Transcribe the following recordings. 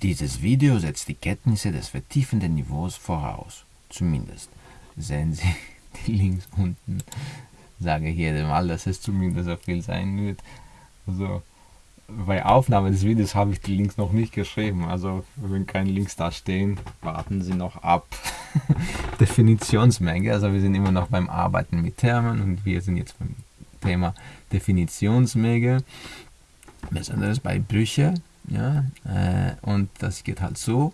Dieses Video setzt die Kenntnisse des vertiefenden Niveaus voraus. Zumindest. Sehen Sie die Links unten. Sage ich jedem Mal, dass es zumindest so viel sein wird. Also, bei Aufnahme des Videos habe ich die Links noch nicht geschrieben. Also, wenn keine Links da stehen, warten Sie noch ab. Definitionsmenge. Also, wir sind immer noch beim Arbeiten mit Termen und wir sind jetzt beim Thema Definitionsmenge. Besonders bei Brüche. Ja, äh, und das geht halt so.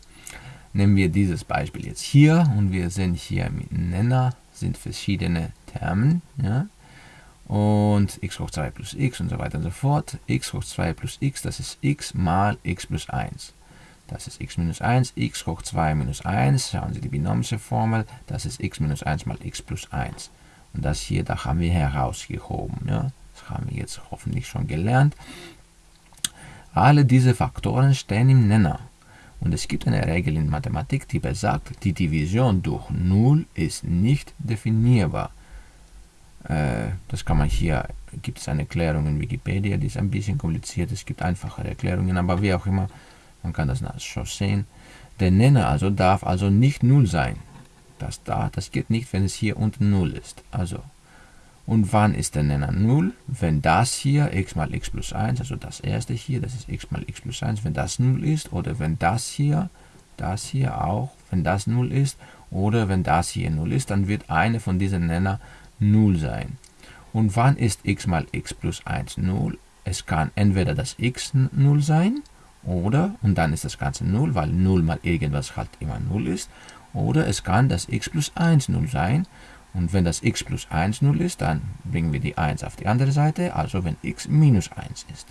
Nehmen wir dieses Beispiel jetzt hier und wir sehen hier mit Nenner sind verschiedene Termen. Ja, und x hoch 2 plus x und so weiter und so fort. x hoch 2 plus x, das ist x mal x plus 1. Das ist x minus 1, x hoch 2 minus 1. Schauen Sie die binomische Formel, das ist x minus 1 mal x plus 1. Und das hier, da haben wir herausgehoben. Ja? Das haben wir jetzt hoffentlich schon gelernt. Alle diese Faktoren stehen im Nenner. Und es gibt eine Regel in Mathematik, die besagt, die Division durch 0 ist nicht definierbar. Äh, das kann man hier, gibt es eine Erklärung in Wikipedia, die ist ein bisschen kompliziert, es gibt einfachere Erklärungen, aber wie auch immer, man kann das schon sehen. Der Nenner also darf also nicht 0 sein. Das da, das geht nicht, wenn es hier unten 0 ist. Also, und wann ist der Nenner 0? Wenn das hier x mal x plus 1, also das erste hier, das ist x mal x plus 1, wenn das 0 ist, oder wenn das hier, das hier auch, wenn das 0 ist, oder wenn das hier 0 ist, dann wird eine von diesen Nenner 0 sein. Und wann ist x mal x plus 1 0? Es kann entweder das x 0 sein, oder, und dann ist das Ganze 0, weil 0 mal irgendwas halt immer 0 ist, oder es kann das x plus 1 0 sein, und wenn das x plus 1 0 ist, dann bringen wir die 1 auf die andere Seite, also wenn x minus 1 ist.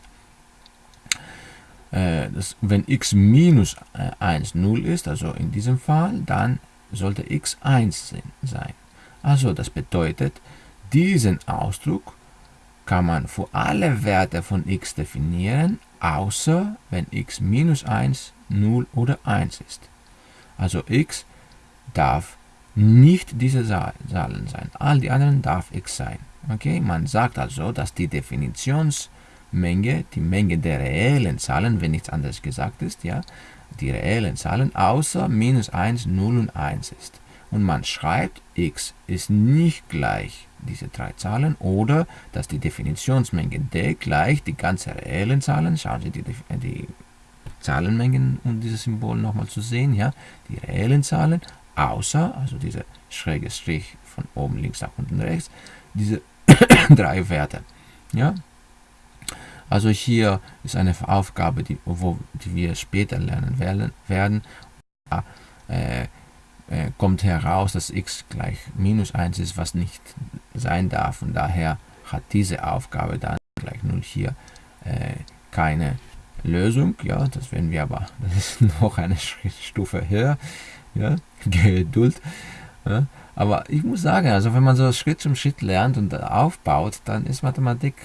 Äh, das, wenn x minus 1 0 ist, also in diesem Fall, dann sollte x 1 sein. Also das bedeutet, diesen Ausdruck kann man für alle Werte von x definieren, außer wenn x minus 1, 0 oder 1 ist. Also x darf nicht diese Zahlen sein. All die anderen darf x sein. Okay? Man sagt also, dass die Definitionsmenge, die Menge der reellen Zahlen, wenn nichts anderes gesagt ist, ja, die reellen Zahlen außer minus 1, 0 und 1 ist und man schreibt, x ist nicht gleich diese drei Zahlen oder dass die Definitionsmenge d gleich die ganze reellen Zahlen, schauen Sie die, die Zahlenmengen, um dieses Symbol nochmal zu sehen, ja, die reellen Zahlen, außer, also dieser schräge Strich von oben links nach unten rechts, diese drei Werte. Ja? Also hier ist eine Aufgabe, die, wo, die wir später lernen werden. werden. Äh, äh, kommt heraus, dass x gleich minus 1 ist, was nicht sein darf. Und daher hat diese Aufgabe dann gleich 0 hier äh, keine Lösung. Ja, das werden wir aber, das ist noch eine Stufe höher. Ja, Geduld. Ja. Aber ich muss sagen, also wenn man so Schritt zum Schritt lernt und aufbaut, dann ist Mathematik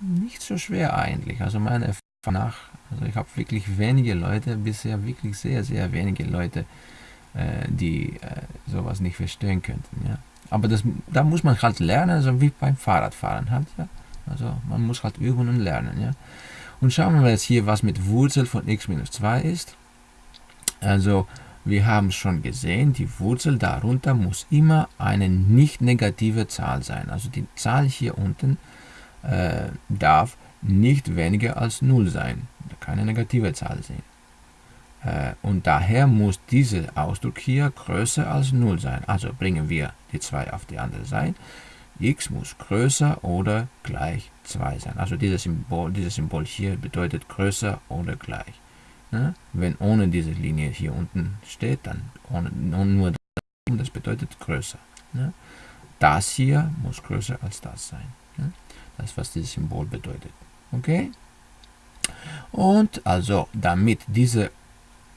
nicht so schwer eigentlich. Also meine Erfahrung nach, also ich habe wirklich wenige Leute, bisher wirklich sehr, sehr wenige Leute äh, die äh, sowas nicht verstehen könnten. Ja. Aber das, da muss man halt lernen, so wie beim Fahrradfahren halt. Ja. Also man muss halt üben und lernen. Ja. Und schauen wir jetzt hier, was mit Wurzel von x minus 2 ist. Also wir haben schon gesehen, die Wurzel darunter muss immer eine nicht negative Zahl sein. Also die Zahl hier unten äh, darf nicht weniger als 0 sein. Keine negative Zahl sehen. Äh, und daher muss dieser Ausdruck hier größer als 0 sein. Also bringen wir die 2 auf die andere Seite. x muss größer oder gleich 2 sein. Also dieses Symbol, dieses Symbol hier bedeutet größer oder gleich. Ne? Wenn ohne diese Linie hier unten steht, dann ohne, nur das, bedeutet größer. Ne? Das hier muss größer als das sein. Ne? Das was dieses Symbol bedeutet. Okay? Und also, damit diese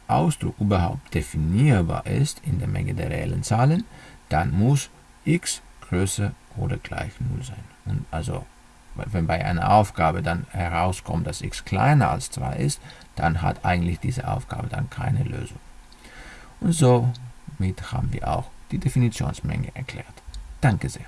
Ausdruck überhaupt definierbar ist in der Menge der reellen Zahlen, dann muss x größer oder gleich 0 sein. Und also, wenn bei einer Aufgabe dann herauskommt, dass x kleiner als 2 ist, dann hat eigentlich diese Aufgabe dann keine Lösung. Und somit haben wir auch die Definitionsmenge erklärt. Danke sehr.